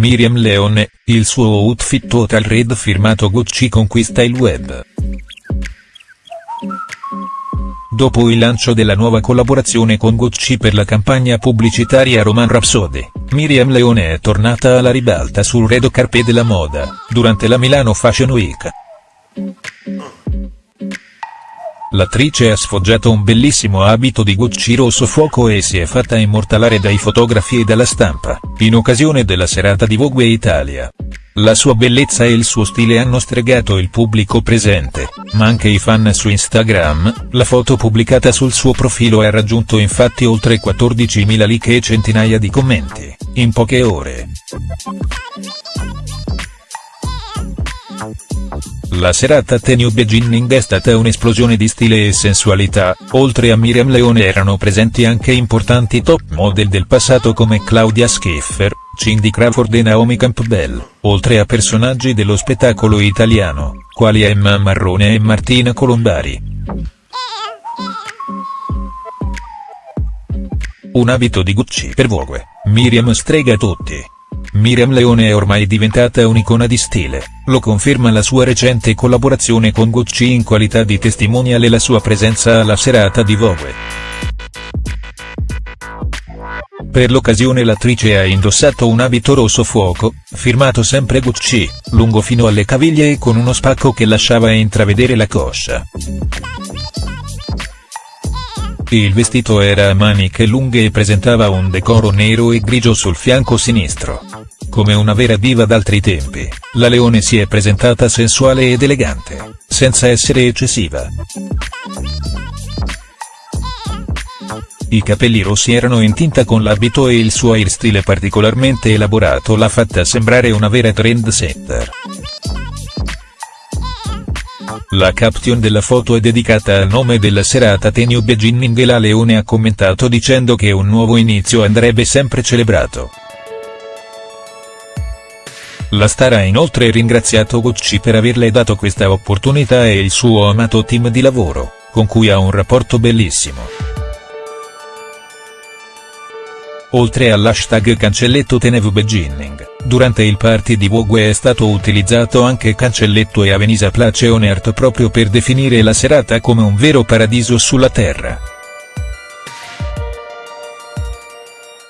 Miriam Leone, il suo outfit Total Red firmato Gucci conquista il web. Dopo il lancio della nuova collaborazione con Gucci per la campagna pubblicitaria Roman Rhapsody, Miriam Leone è tornata alla ribalta sul red carpet della moda, durante la Milano Fashion Week. L'attrice ha sfoggiato un bellissimo abito di Gucci rosso fuoco e si è fatta immortalare dai fotografi e dalla stampa, in occasione della serata di Vogue Italia. La sua bellezza e il suo stile hanno stregato il pubblico presente, ma anche i fan su Instagram, la foto pubblicata sul suo profilo ha raggiunto infatti oltre 14.000 like e centinaia di commenti, in poche ore. La serata Tenue Beginning è stata un'esplosione di stile e sensualità, oltre a Miriam Leone erano presenti anche importanti top model del passato come Claudia Schiffer, Cindy Crawford e Naomi Campbell, oltre a personaggi dello spettacolo italiano, quali Emma Marrone e Martina Colombari. Un abito di Gucci per Vogue, Miriam strega tutti. Miriam Leone è ormai diventata un'icona di stile, lo conferma la sua recente collaborazione con Gucci in qualità di testimonial e la sua presenza alla serata di Vogue. Per l'occasione l'attrice ha indossato un abito rosso fuoco, firmato sempre Gucci, lungo fino alle caviglie e con uno spacco che lasciava intravedere la coscia. Il vestito era a maniche lunghe e presentava un decoro nero e grigio sul fianco sinistro. Come una vera diva d'altri tempi, la Leone si è presentata sensuale ed elegante, senza essere eccessiva. I capelli rossi erano in tinta con l'abito e il suo hairstyle particolarmente elaborato l'ha fatta sembrare una vera trendsetter. La caption della foto è dedicata al nome della serata Tenue Beginning e la Leone ha commentato dicendo che un nuovo inizio andrebbe sempre celebrato. La star ha inoltre ringraziato Gucci per averle dato questa opportunità e il suo amato team di lavoro, con cui ha un rapporto bellissimo. Oltre all'hashtag cancelletto Tenue Beginning, durante il party di Vogue è stato utilizzato anche cancelletto e Avenisa Place on Earth proprio per definire la serata come un vero paradiso sulla terra.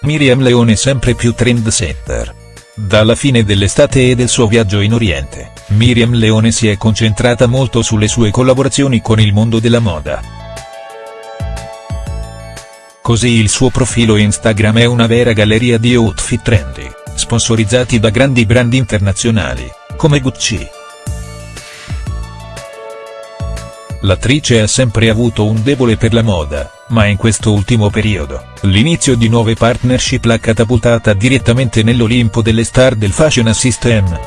Miriam Leone sempre più trendsetter. Dalla fine dell'estate e del suo viaggio in Oriente, Miriam Leone si è concentrata molto sulle sue collaborazioni con il mondo della moda. Così il suo profilo Instagram è una vera galleria di outfit trendy, sponsorizzati da grandi brand internazionali, come Gucci. L'attrice ha sempre avuto un debole per la moda, ma in questo ultimo periodo, l'inizio di nuove partnership l'ha catapultata direttamente nell'Olimpo delle star del fashion system.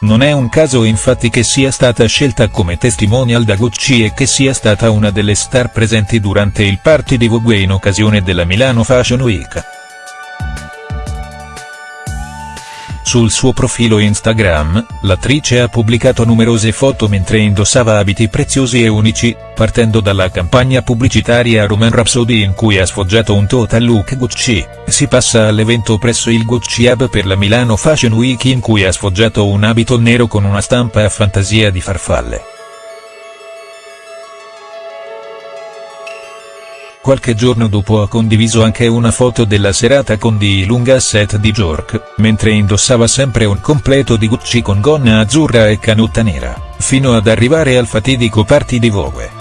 Non è un caso infatti che sia stata scelta come testimonial da Gucci e che sia stata una delle star presenti durante il party di Vogue in occasione della Milano Fashion Week. Sul suo profilo Instagram, l'attrice ha pubblicato numerose foto mentre indossava abiti preziosi e unici, partendo dalla campagna pubblicitaria Roman Rhapsody in cui ha sfoggiato un total look Gucci, si passa all'evento presso il Gucci Hub per la Milano Fashion Week in cui ha sfoggiato un abito nero con una stampa a fantasia di farfalle. Qualche giorno dopo ha condiviso anche una foto della serata con di lunga set di Jork, mentre indossava sempre un completo di Gucci con gonna azzurra e canutta nera, fino ad arrivare al fatidico party di Vogue.